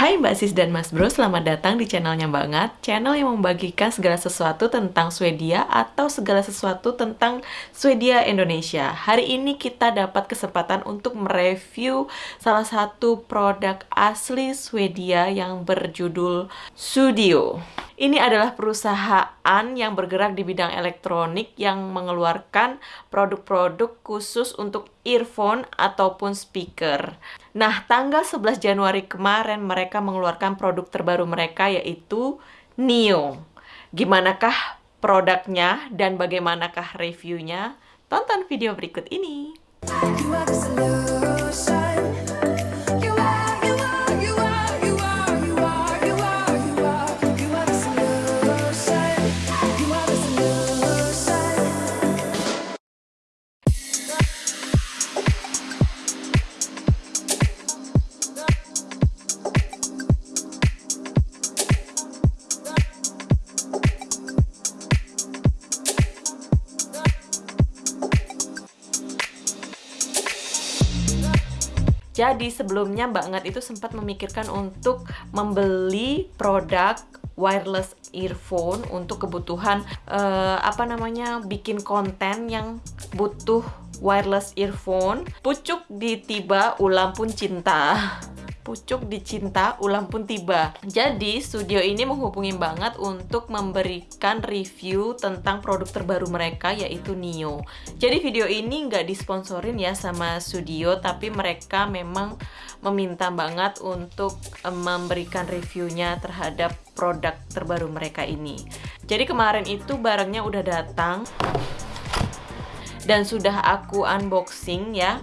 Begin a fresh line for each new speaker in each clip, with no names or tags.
Hai Mbak Sis dan Mas Bro, selamat datang di channelnya Banget Channel yang membagikan segala sesuatu tentang Swedia atau segala sesuatu tentang Swedia Indonesia. Hari ini kita dapat kesempatan untuk mereview salah satu produk asli Swedia yang berjudul Studio ini adalah perusahaan yang bergerak di bidang elektronik yang mengeluarkan produk-produk khusus untuk earphone ataupun speaker. Nah, tanggal 11 Januari kemarin mereka mengeluarkan produk terbaru mereka yaitu Neo. Gimanakah produknya dan bagaimanakah reviewnya? Tonton video berikut ini. Jadi sebelumnya Mbak Ngat itu sempat memikirkan untuk membeli produk wireless earphone untuk kebutuhan uh, apa namanya bikin konten yang butuh wireless earphone. Pucuk di tiba ulam pun cinta pucuk dicinta ulang pun tiba. Jadi studio ini menghubungi banget untuk memberikan review tentang produk terbaru mereka yaitu Nio. Jadi video ini nggak disponsorin ya sama studio tapi mereka memang meminta banget untuk memberikan reviewnya terhadap produk terbaru mereka ini. Jadi kemarin itu barangnya udah datang dan sudah aku unboxing ya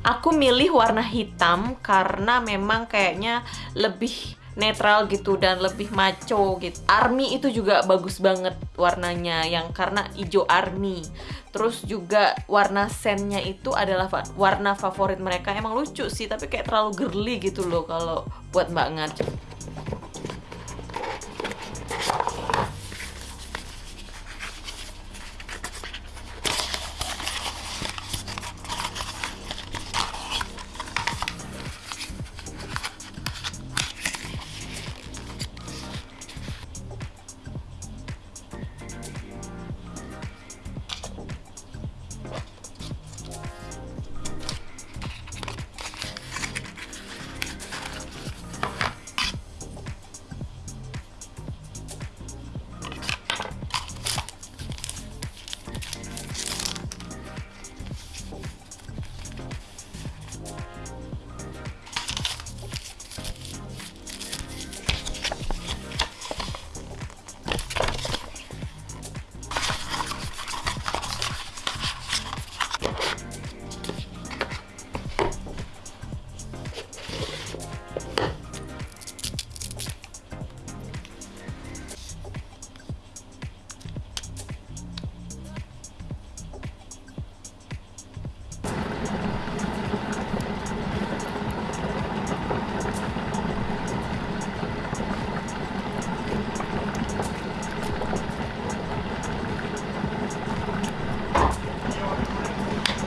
aku milih warna hitam karena memang kayaknya lebih netral gitu dan lebih maco gitu. Army itu juga bagus banget warnanya yang karena hijau army. Terus juga warna sennya itu adalah warna favorit mereka. Emang lucu sih tapi kayak terlalu girly gitu loh kalau buat Mbak Ngat.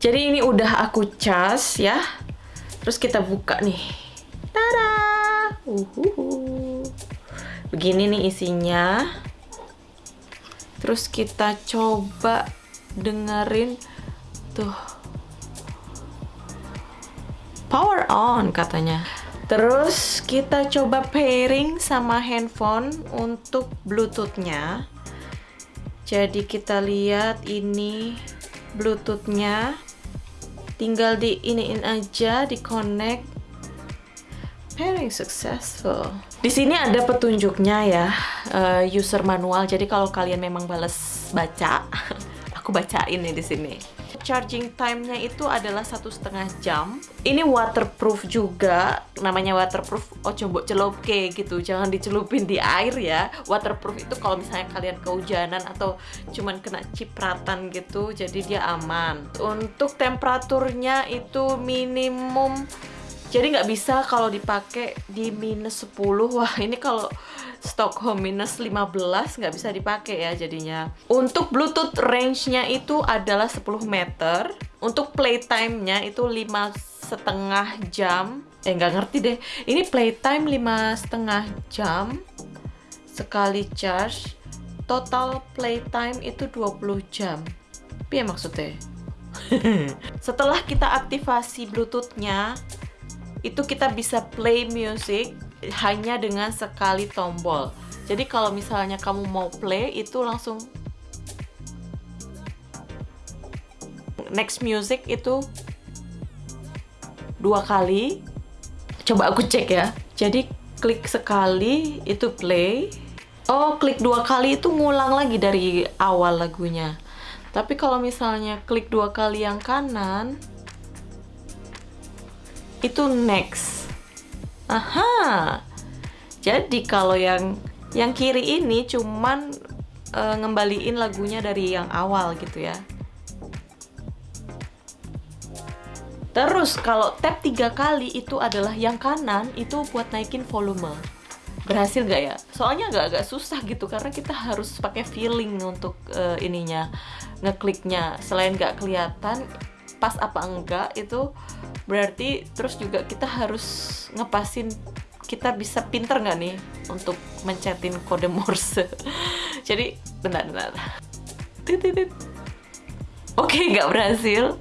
Jadi ini udah aku cas ya. Terus kita buka nih. Tada! Uhuhu. Begini nih isinya. terus kita coba dengerin tuh power on katanya terus kita coba pairing sama handphone untuk bluetoothnya jadi kita lihat ini bluetoothnya tinggal di iniin aja di connect pairing successful. Di sini ada petunjuknya ya uh, user manual. Jadi kalau kalian memang bales baca aku bacain nih di sini charging time-nya itu adalah satu setengah jam. Ini waterproof juga, namanya waterproof. Oh coba celup gitu, jangan dicelupin di air ya. Waterproof itu kalau misalnya kalian kehujanan atau cuman kena cipratan gitu, jadi dia aman. Untuk temperaturnya itu minimum jadi nggak bisa kalau dipakai di minus 10 wah ini kalau Stockholm minus 15 nggak bisa dipakai ya jadinya. Untuk Bluetooth range-nya itu adalah 10 meter. Untuk playtime-nya itu lima setengah jam. Eh nggak ngerti deh. Ini playtime lima setengah jam sekali charge. Total playtime itu 20 jam. Tapi ya maksudnya? Setelah kita aktivasi bluetoothnya itu kita bisa play music hanya dengan sekali tombol. Jadi kalau misalnya kamu mau play itu langsung next music itu dua kali. Coba aku cek ya. Jadi klik sekali itu play. Oh, klik dua kali itu ngulang lagi dari awal lagunya. Tapi kalau misalnya klik dua kali yang kanan, itu next. Aha. Jadi kalau yang yang kiri ini cuman uh, ngembaliin lagunya dari yang awal gitu ya. Terus kalau tap tiga kali itu adalah yang kanan itu buat naikin volume. Berhasil nggak ya? Soalnya agak-agak susah gitu karena kita harus pakai feeling untuk uh, ininya ngekliknya. Selain nggak kelihatan pas apa enggak itu berarti terus juga kita harus ngepasin kita bisa pinter nggak nih untuk mencetin kode Morse? Jadi bentar bentar. Oke nggak berhasil.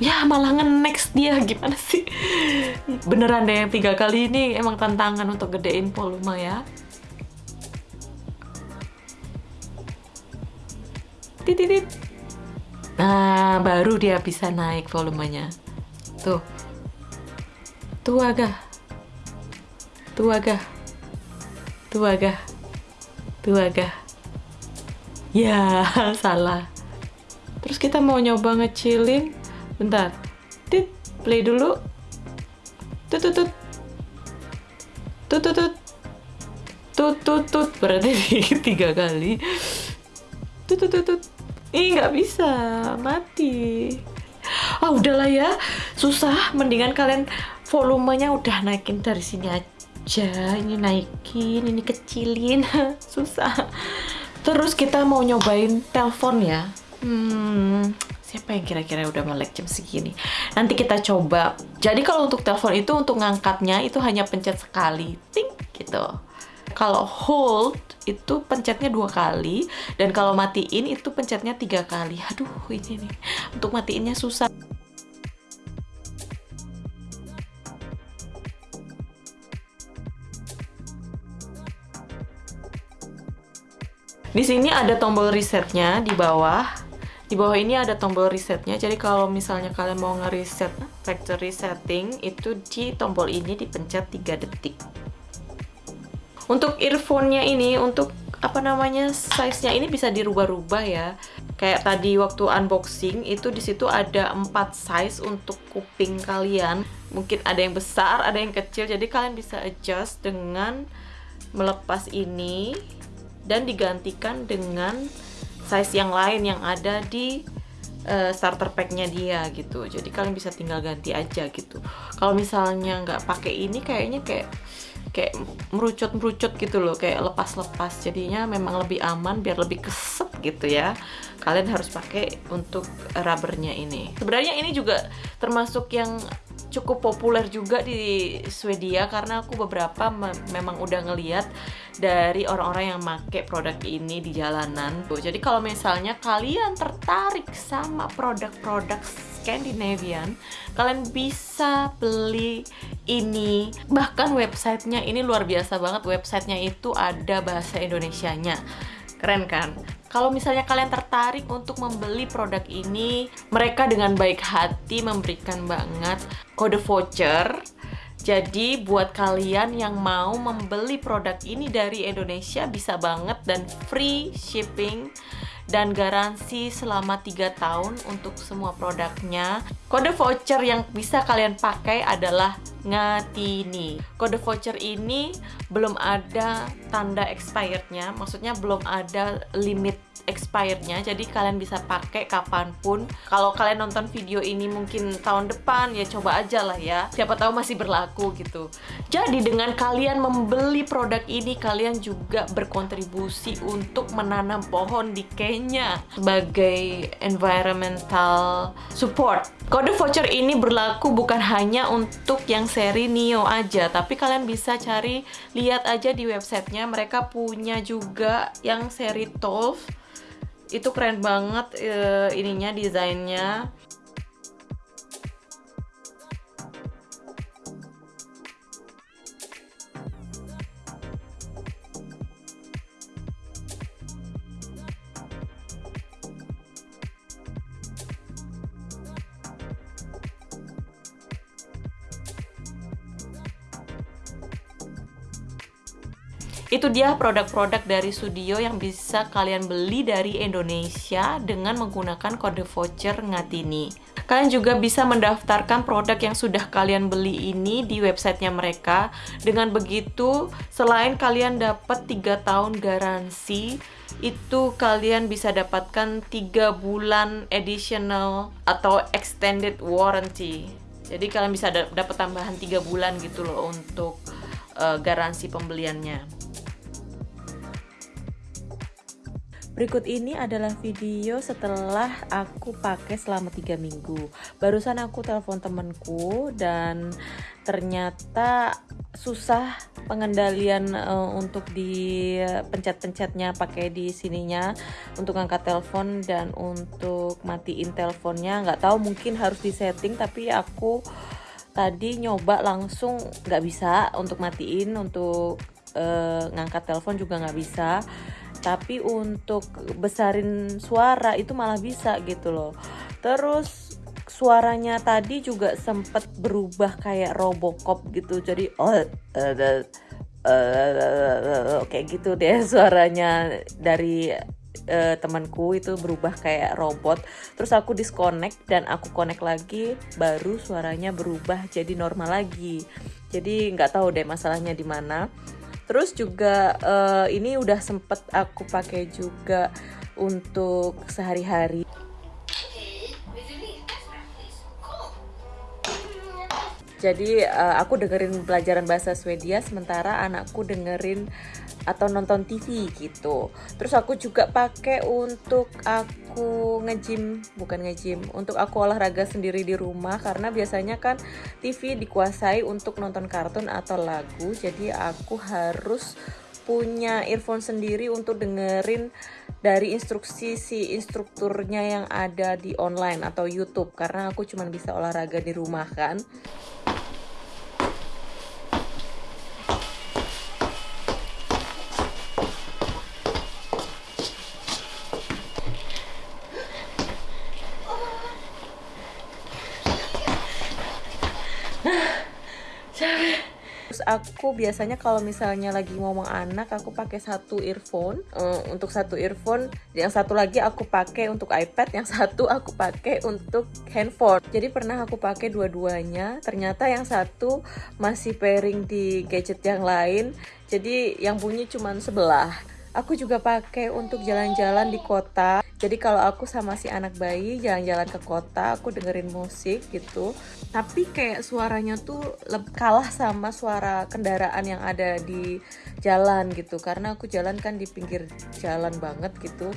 Ya malah nge-next dia. Gimana sih? Beneran deh yang tiga kali ini emang tantangan untuk gedein volume ya. Titit Nah, baru dia bisa naik volumenya. Tuh. Tuh agak. Tuh agak. Tuh agak. Tuh agak. Ya, salah. Terus kita mau nyoba ngecilin. Bentar. Tit, play dulu. Tut tut tut. Tut tut tut. Tut tut tut. Berarti tiga kali. Tut tut tut. tut Ih nggak bisa, mati. Ah udahlah ya, susah. Mendingan kalian volumenya udah naikin dari sini aja. Ini naikin, ini kecilin, susah. Terus kita mau nyobain telepon ya. Hmm, siapa yang kira-kira udah melek jam segini? Nanti kita coba. Jadi kalau untuk telepon itu untuk ngangkatnya itu hanya pencet sekali, ting gitu. Kalau hold itu pencetnya dua kali. Dan kalau matiin itu pencetnya tiga kali. Aduh ini nih. Untuk matiinnya susah. Di sini ada tombol resetnya di bawah. Di bawah ini ada tombol resetnya. Jadi kalau misalnya kalian mau nge-reset factory setting itu di tombol ini dipencet 3 detik untuk earphone-nya ini untuk apa namanya size-nya ini bisa dirubah-rubah ya. Kayak tadi waktu unboxing itu di situ ada empat size untuk kuping kalian. Mungkin ada yang besar, ada yang kecil. Jadi kalian bisa adjust dengan melepas ini dan digantikan dengan size yang lain yang ada di uh, starter packnya dia gitu. Jadi kalian bisa tinggal ganti aja gitu. Kalau misalnya nggak pakai ini kayaknya kayak kayak merucut-merucut gitu loh kayak lepas-lepas. Jadinya memang lebih aman biar lebih keset gitu ya. Kalian harus pakai untuk rubbernya ini. Sebenarnya ini juga termasuk yang cukup populer juga di Swedia karena aku beberapa me memang udah ngeliat dari orang-orang yang make produk ini di jalanan. Jadi kalau misalnya kalian tertarik sama produk-produk Scandinavian, kalian bisa beli ini. Bahkan websitenya ini luar biasa banget. Websitenya itu ada bahasa Indonesianya. Keren kan? Kalau misalnya kalian tertarik untuk membeli produk ini, mereka dengan baik hati memberikan banget kode voucher jadi buat kalian yang mau membeli produk ini dari Indonesia bisa banget dan free shipping dan garansi selama 3 tahun untuk semua produknya. Kode voucher yang bisa kalian pakai adalah Ngatini. Kode voucher ini belum ada tanda expirednya, maksudnya belum ada limit expirednya. Jadi kalian bisa pakai kapan pun. Kalau kalian nonton video ini mungkin tahun depan ya coba aja lah ya. Siapa tahu masih berlaku gitu. Jadi dengan kalian membeli produk ini kalian juga berkontribusi untuk menanam pohon di Kenya sebagai environmental support kode voucher ini berlaku bukan hanya untuk yang seri Neo aja tapi kalian bisa cari lihat aja di websitenya. Mereka punya juga yang seri 12 itu keren banget uh, ininya desainnya Itu dia produk-produk dari studio yang bisa kalian beli dari Indonesia dengan menggunakan kode voucher Ngatini. Kalian juga bisa mendaftarkan produk yang sudah kalian beli ini di websitenya mereka. Dengan begitu, selain kalian dapat 3 tahun garansi, itu kalian bisa dapatkan 3 bulan additional atau extended warranty. Jadi kalian bisa dapat tambahan 3 bulan gitu loh untuk uh, garansi pembeliannya. Berikut ini adalah video setelah aku pakai selama 3 minggu. Barusan aku telepon temenku dan ternyata susah pengendalian uh, untuk di pencet-pencetnya pakai di sininya untuk angkat telepon dan untuk matiin teleponnya nggak tahu mungkin harus disetting tapi aku tadi nyoba langsung nggak bisa untuk matiin untuk uh, ngangkat telepon juga nggak bisa. Tapi untuk besarin suara itu malah bisa gitu loh. Terus suaranya tadi juga sempet berubah kayak Robocop gitu. Jadi oh uh, uh, uh, gitu deh suaranya dari uh, temanku itu berubah kayak robot. Terus aku disconnect dan aku connect lagi baru suaranya berubah jadi normal lagi. Jadi nggak tahu deh masalahnya di mana terus juga uh, ini udah sempet aku pakai juga untuk sehari-hari. Jadi uh, aku dengerin pelajaran bahasa Swedia sementara anakku dengerin atau nonton TV gitu. Terus aku juga pakai untuk aku ngejim, bukan ngejim, untuk aku olahraga sendiri di rumah karena biasanya kan TV dikuasai untuk nonton kartun atau lagu. Jadi aku harus punya earphone sendiri untuk dengerin dari instruksi si instrukturnya yang ada di online atau YouTube karena aku cuma bisa olahraga di rumah kan. Aku biasanya kalau misalnya lagi ngomong anak aku pakai satu earphone uh, untuk satu earphone, yang satu lagi aku pakai untuk iPad, yang satu aku pakai untuk handphone. Jadi pernah aku pakai dua-duanya, ternyata yang satu masih pairing di gadget yang lain, jadi yang bunyi cuma sebelah. Aku juga pakai untuk jalan-jalan di kota. Jadi kalau aku sama si anak bayi jalan-jalan ke kota aku dengerin musik gitu. Tapi kayak suaranya tuh kalah sama suara kendaraan yang ada di jalan gitu. Karena aku jalan kan di pinggir jalan banget gitu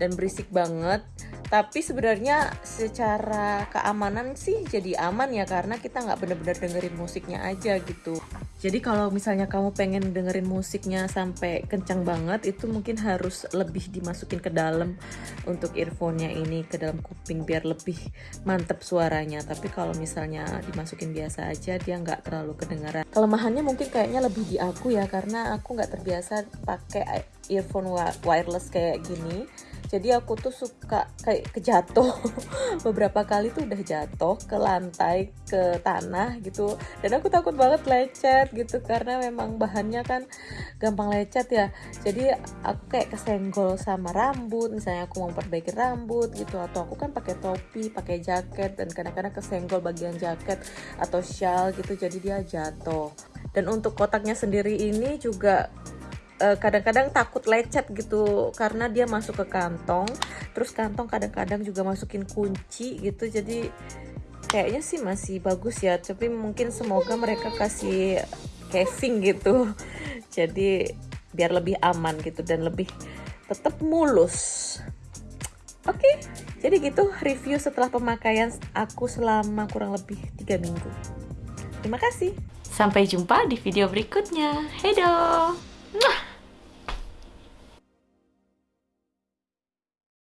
dan berisik banget. Tapi sebenarnya secara keamanan sih jadi aman ya karena kita nggak bener-bener dengerin musiknya aja gitu Jadi kalau misalnya kamu pengen dengerin musiknya sampai kencang banget itu mungkin harus lebih dimasukin ke dalam untuk earphone-nya ini ke dalam kuping biar lebih mantep suaranya. Tapi kalau misalnya dimasukin biasa aja dia nggak terlalu kedengaran. Kelemahannya mungkin kayaknya lebih di aku ya karena aku nggak terbiasa pakai earphone wireless kayak gini jadi aku tuh suka kayak kejatuh beberapa kali tuh udah jatuh ke lantai ke tanah gitu. Dan aku takut banget lecet gitu karena memang bahannya kan gampang lecet ya. Jadi aku kayak kesenggol sama rambut misalnya aku mau perbaiki rambut gitu atau aku kan pakai topi pakai jaket dan kadang-kadang kesenggol bagian jaket atau shawl gitu jadi dia jatuh. Dan untuk kotaknya sendiri ini juga kadang-kadang uh, takut lecet gitu karena dia masuk ke kantong. Terus kantong kadang-kadang juga masukin kunci gitu. Jadi kayaknya sih masih bagus ya. Tapi mungkin semoga mereka kasih casing gitu. Jadi biar lebih aman gitu dan lebih tetap mulus. Oke jadi gitu review setelah pemakaian aku selama kurang lebih tiga minggu. Terima kasih. Sampai jumpa di video berikutnya. Hedo